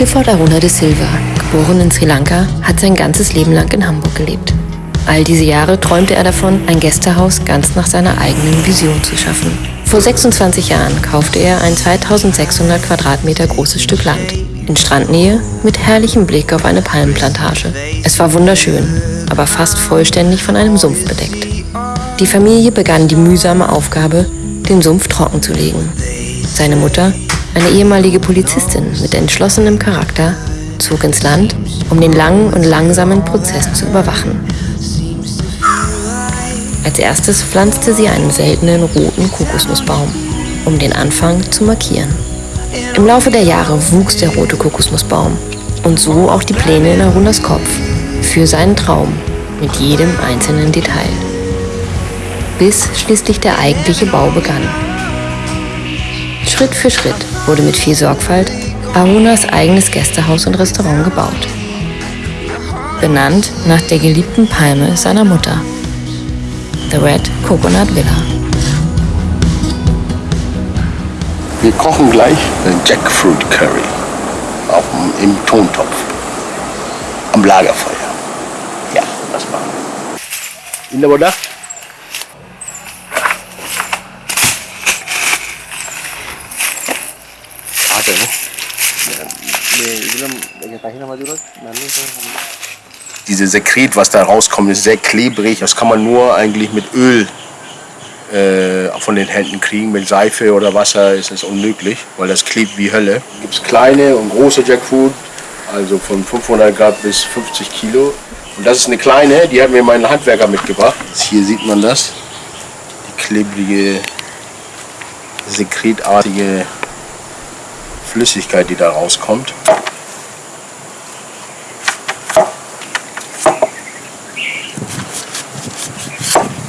Clifford Aruna de Silva, geboren in Sri Lanka, hat sein ganzes Leben lang in Hamburg gelebt. All diese Jahre träumte er davon, ein Gästehaus ganz nach seiner eigenen Vision zu schaffen. Vor 26 Jahren kaufte er ein 2600 Quadratmeter großes Stück Land in Strandnähe mit herrlichem Blick auf eine Palmenplantage. Es war wunderschön, aber fast vollständig von einem Sumpf bedeckt. Die Familie begann die mühsame Aufgabe, den Sumpf trocken zu legen. Seine Mutter, eine ehemalige Polizistin mit entschlossenem Charakter, zog ins Land, um den langen und langsamen Prozess zu überwachen. Als erstes pflanzte sie einen seltenen roten Kokosnussbaum, um den Anfang zu markieren. Im Laufe der Jahre wuchs der rote Kokosnussbaum und so auch die Pläne in Arunas Kopf für seinen Traum mit jedem einzelnen Detail. Bis schließlich der eigentliche Bau begann. Schritt für Schritt wurde mit viel Sorgfalt Arunas eigenes Gästehaus und Restaurant gebaut. Benannt nach der geliebten Palme seiner Mutter. The Red Coconut Villa. Wir kochen gleich den Jackfruit Curry auf dem, im Tontopf am Lagerfeuer. Ja, das machen wir. In der Boda? Warte, ne? Diese Sekret, was da rauskommt, ist sehr klebrig. Das kann man nur eigentlich mit Öl äh, von den Händen kriegen. Mit Seife oder Wasser ist es unmöglich, weil das klebt wie Hölle. Es gibt kleine und große Jackfruit, also von 500 Grad bis 50 Kilo. Und das ist eine kleine, die hat mir mein Handwerker mitgebracht. Hier sieht man das, die klebrige, sekretartige Flüssigkeit, die da rauskommt.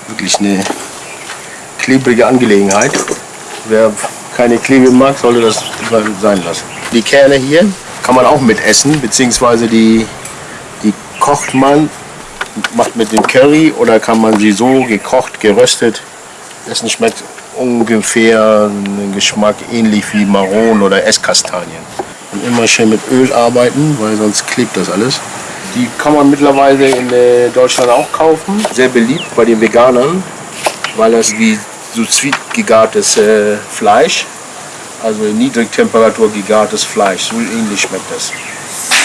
Wirklich eine klebrige Angelegenheit. Wer keine Klebe mag, sollte das sein lassen. Die Kerne hier kann man auch mit essen, beziehungsweise die, die kocht man, macht mit dem Curry oder kann man sie so gekocht, geröstet. Essen schmeckt ungefähr einen Geschmack ähnlich wie Maronen oder Esskastanien. Und immer schön mit Öl arbeiten, weil sonst klebt das alles. Die kann man mittlerweile in äh, Deutschland auch kaufen. Sehr beliebt bei den Veganern, weil das wie so sweet gegartes äh, Fleisch, also in Niedrigtemperatur gegartes Fleisch. So ähnlich schmeckt das.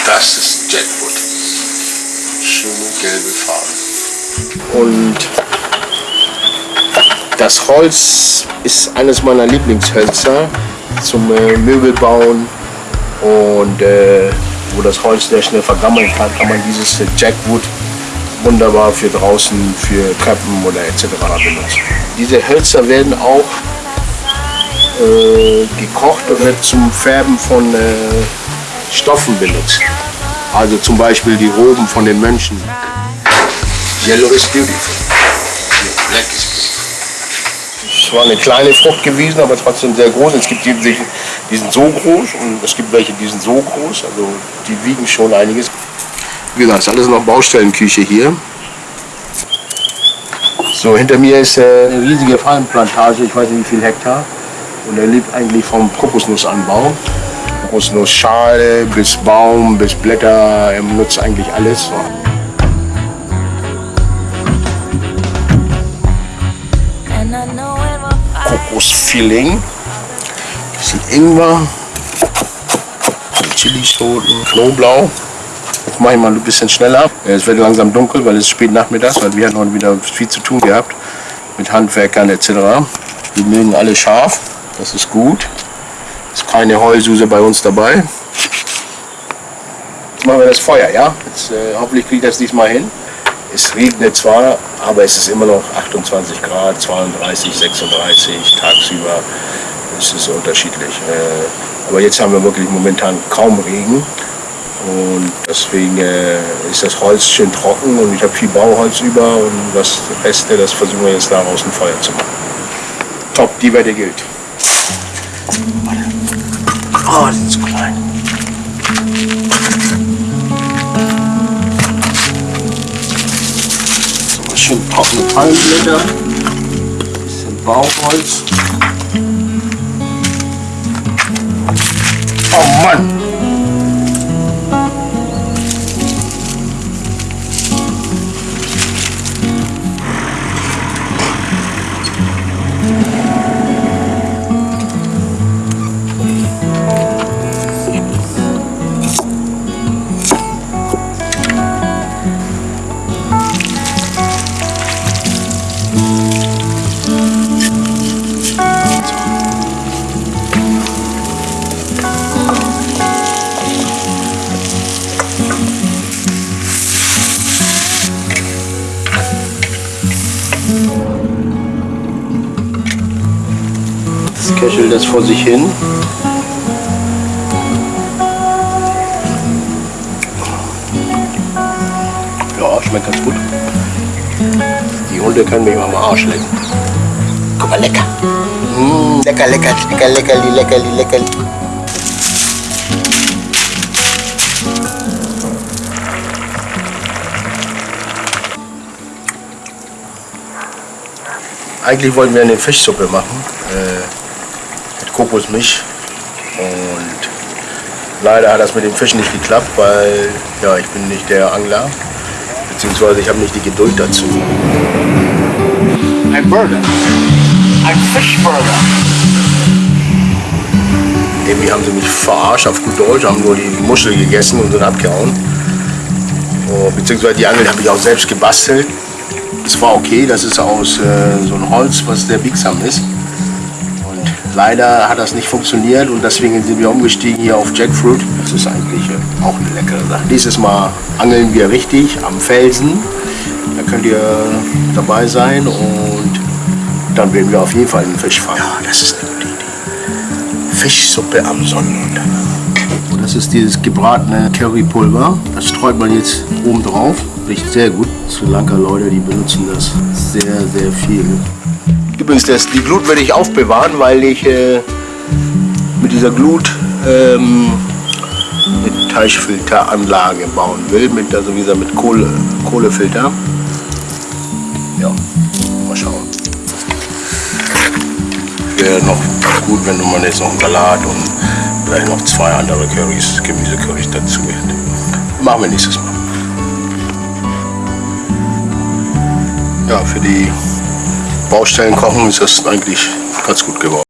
Das ist Jackwood. Schöne gelbe Farbe. Und das Holz ist eines meiner Lieblingshölzer zum äh, Möbelbauen und äh, wo das Holz sehr schnell vergammeln kann, kann man dieses Jackwood wunderbar für draußen, für Treppen oder etc. benutzen. Diese Hölzer werden auch äh, gekocht und wird zum Färben von äh, Stoffen benutzt. Also zum Beispiel die Roben von den Mönchen. Yellow is beautiful. Black is beautiful. Es war eine kleine Frucht gewesen, aber trotzdem sehr groß. Es gibt die, die sind so groß und es gibt welche, die sind so groß. Also die wiegen schon einiges. Wie gesagt, ist alles noch Baustellenküche hier. So, hinter mir ist äh, eine riesige Palmenplantage, ich weiß nicht wie viel Hektar. Und er lebt eigentlich vom Kokosnussanbau. Kokosnussschale bis Baum bis Blätter, er nutzt eigentlich alles. Kokosfilling, bisschen Ingwer, Chilischoten, Knoblauch. Jetzt mache ich mal ein bisschen schneller. Es wird langsam dunkel, weil es spät nachmittags, weil wir hatten heute wieder viel zu tun gehabt mit Handwerkern etc. Die mögen alle scharf, das ist gut. Ist keine Heulsuse bei uns dabei. Jetzt machen wir das Feuer, ja? Jetzt, äh, hoffentlich kriege ich das diesmal hin. Es regnet zwar, aber es ist immer noch 28 Grad, 32, 36 tagsüber. Es ist unterschiedlich. Äh, aber jetzt haben wir wirklich momentan kaum Regen. Und deswegen äh, ist das Holz schön trocken und ich habe viel Bauholz über und das Reste, das versuchen wir jetzt daraus ein Feuer zu machen. Top, die Wette gilt. Oh, die sind zu klein. Palmblätter, bisschen Bauholz. Oh Mann! Köchelt das vor sich hin. Ja, schmeckt ganz gut. Die Hunde können mich mal am Arsch lecken. Guck mal, lecker. Mm, lecker, lecker, lecker, leckerli, leckerli, leckerli. Eigentlich wollten wir eine Fischsuppe machen äh, Kokosmilch und leider hat das mit dem Fisch nicht geklappt, weil ja ich bin nicht der Angler beziehungsweise ich habe nicht die Geduld dazu. Ein Burger. Ein Fischburger. Irgendwie haben sie mich verarscht auf gut Deutsch, haben nur die Muschel gegessen und sind abgehauen. Oh, beziehungsweise die Angel habe ich auch selbst gebastelt. Es war okay, das ist aus äh, so einem Holz, was sehr biegsam ist. Leider hat das nicht funktioniert und deswegen sind wir umgestiegen hier auf Jackfruit. Das ist eigentlich äh, auch eine leckere Sache. Dieses Mal angeln wir richtig am Felsen. Da könnt ihr dabei sein und dann werden wir auf jeden Fall einen Fisch fangen. Ja, das ist eine gute Idee. Fischsuppe am Sonnenuntergang. Das ist dieses gebratene Currypulver. Das streut man jetzt oben drauf. Riecht sehr gut. Sri Lanka Leute, die benutzen das sehr, sehr viel. Übrigens, das, die Glut werde ich aufbewahren, weil ich äh, mit dieser Glut ähm, eine Teichfilteranlage bauen will. Mit, also wie gesagt, mit Kohle, Kohlefilter. Ja, mal schauen. Wäre noch gut, wenn man jetzt noch einen Salat und vielleicht noch zwei andere Currys, Gemüsecurrys dazu hätte. Machen wir nächstes Mal. Ja, für die Baustellen kochen ist das eigentlich ganz gut geworden.